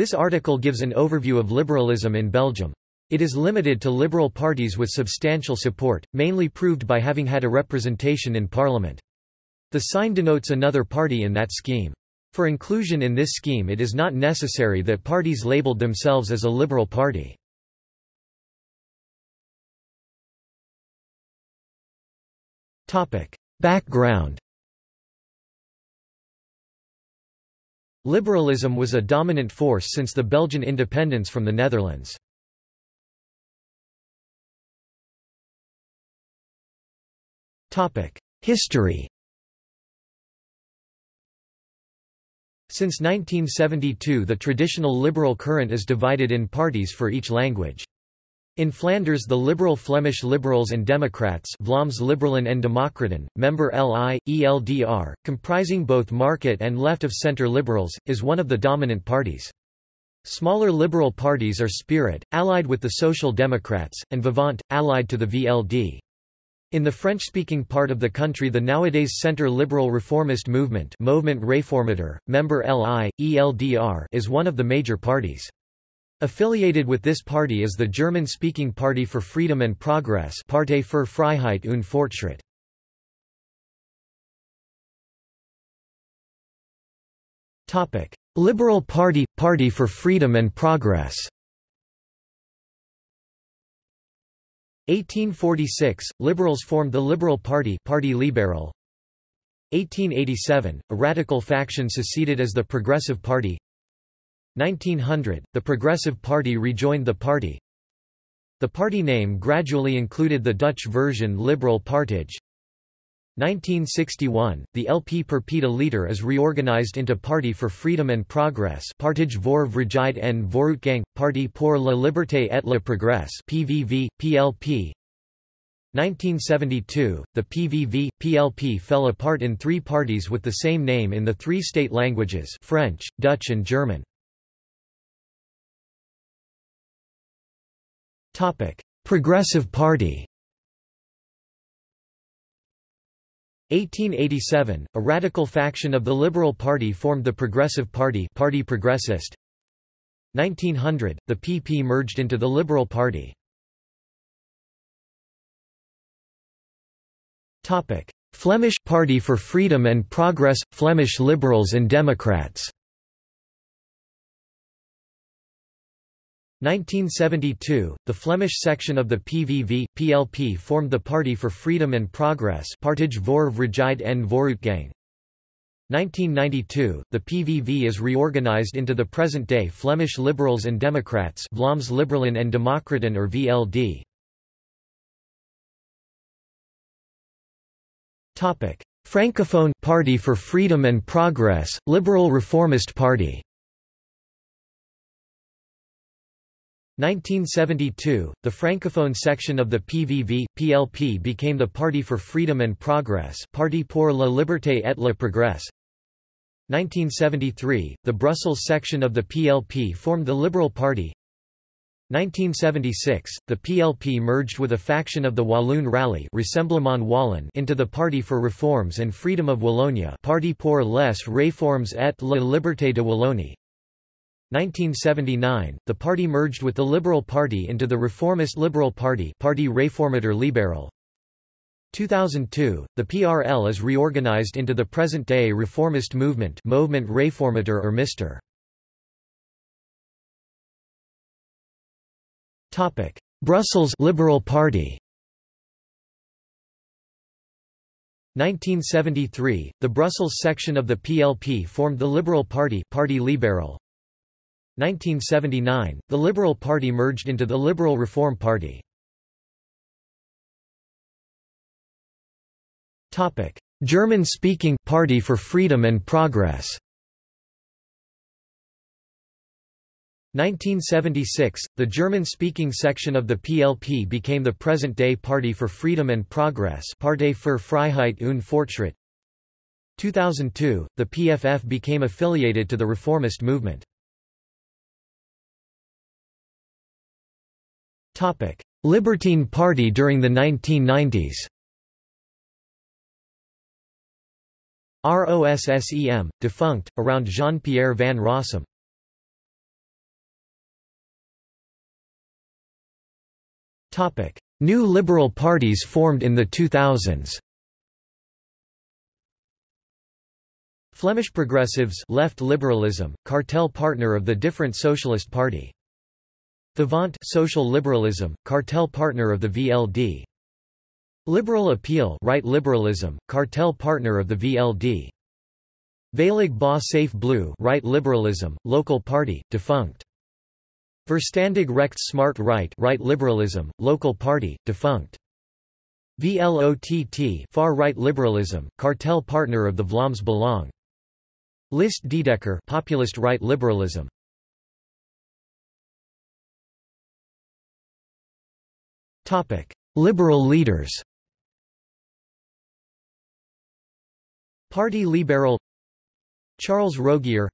This article gives an overview of liberalism in Belgium. It is limited to liberal parties with substantial support, mainly proved by having had a representation in parliament. The sign denotes another party in that scheme. For inclusion in this scheme it is not necessary that parties labeled themselves as a liberal party. Background Liberalism was a dominant force since the Belgian independence from the Netherlands. History Since 1972 the traditional liberal current is divided in parties for each language. In Flanders the liberal Flemish Liberals and Democrats Vlaams Liberalen en Democraten, member LI, ELDR, comprising both market and left-of-centre liberals, is one of the dominant parties. Smaller liberal parties are Spirit, allied with the Social Democrats, and Vivant, allied to the VLD. In the French-speaking part of the country the nowadays centre-liberal reformist movement Movement Réformateur, member LI, ELDR is one of the major parties. Affiliated with this party is the German-speaking Party for Freedom and Progress Partei für Freiheit und Fortschritt. Liberal Party – Party for Freedom and Progress 1846, Liberals formed the Liberal Party Parti Libéral. 1887, a radical faction seceded as the Progressive Party 1900, the Progressive Party rejoined the party. The party name gradually included the Dutch version Liberal Partij. 1961, the LP per Leader is reorganized into Party for Freedom and Progress Partij voor Vrijheid en Vooruitgang, Parti pour la Liberté et le Progrès PVV, PLP 1972, the PVV, PLP fell apart in three parties with the same name in the three state languages French, Dutch and German. Progressive Party 1887, a radical faction of the Liberal Party formed the Progressive Party Parti Progressiste. 1900, the PP merged into the Liberal Party. Flemish Party for Freedom and Progress – Flemish Liberals and Democrats 1972, the Flemish section of the PVV, PLP formed the Party for Freedom and Progress Partij voor Vrijheid en Vooruitgang. 1992, the PVV is reorganized into the present-day Flemish Liberals and Democrats Vlaams Liberalen en Democraten or VLD. Francophone Party for Freedom and Progress, Liberal Reformist Party 1972, the Francophone section of the PVV, PLP became the Party for Freedom and Progress Parti pour la Liberté et le Progrès. 1973, the Brussels section of the PLP formed the Liberal Party. 1976, the PLP merged with a faction of the Walloon Rally Rassemblement Wallon into the Party for Reforms and Freedom of Wallonia Parti pour les réformes et la liberté de Wallonie. 1979, the party merged with the Liberal Party into the Reformist Liberal Party Parti Réformateur Libéral. 2002, the PRL is reorganized into the present-day reformist movement Movement Réformateur or Mr. Brussels Liberal Party 1973, the Brussels section of the PLP formed the Liberal Party Parti Libéral. 1979, the Liberal Party merged into the Liberal Reform Party. German-speaking Party for Freedom and Progress 1976, the German-speaking section of the PLP became the present-day Party for Freedom and Progress Partei für Freiheit und Fortschritt 2002, the PFF became affiliated to the reformist movement. Libertine Party during the 1990s ROSSEM, defunct, around Jean-Pierre Van Rossem. New liberal parties formed in the 2000s Flemish Progressives left liberalism, cartel partner of the different Socialist Party. Vivant social liberalism, cartel partner of the VLD. Liberal Appeal right liberalism, cartel partner of the VLD. Veilig ba Safe Blue right liberalism, local party, defunct. Verstandig recht smart right right liberalism, local party, defunct. VLOTT far right liberalism, cartel partner of the Vlaams Belang. List Dedecker populist right liberalism. Liberal leaders. Parti Libéral Charles Rogier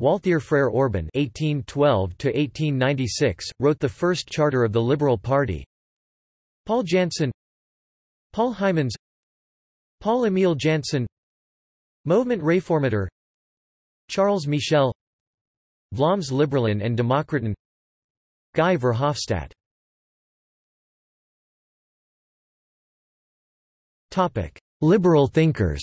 Walthère Frere Orban (1812–1896) wrote the first charter of the Liberal Party. Paul Janson, Paul Hymans, Paul Emile Janson, Movement Réformateur, Charles Michel, Vlaams Liberalen and Democraten, Guy Verhofstadt. Topic: Liberal thinkers.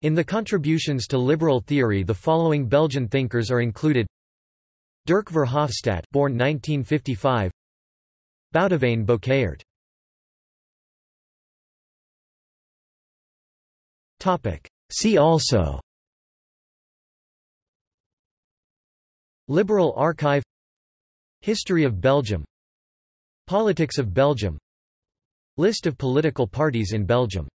In the contributions to liberal theory the following Belgian thinkers are included. Dirk Verhofstadt born 1955 Boudewijn Bouckaert See also. Liberal Archive. History of Belgium Politics of Belgium. List of political parties in Belgium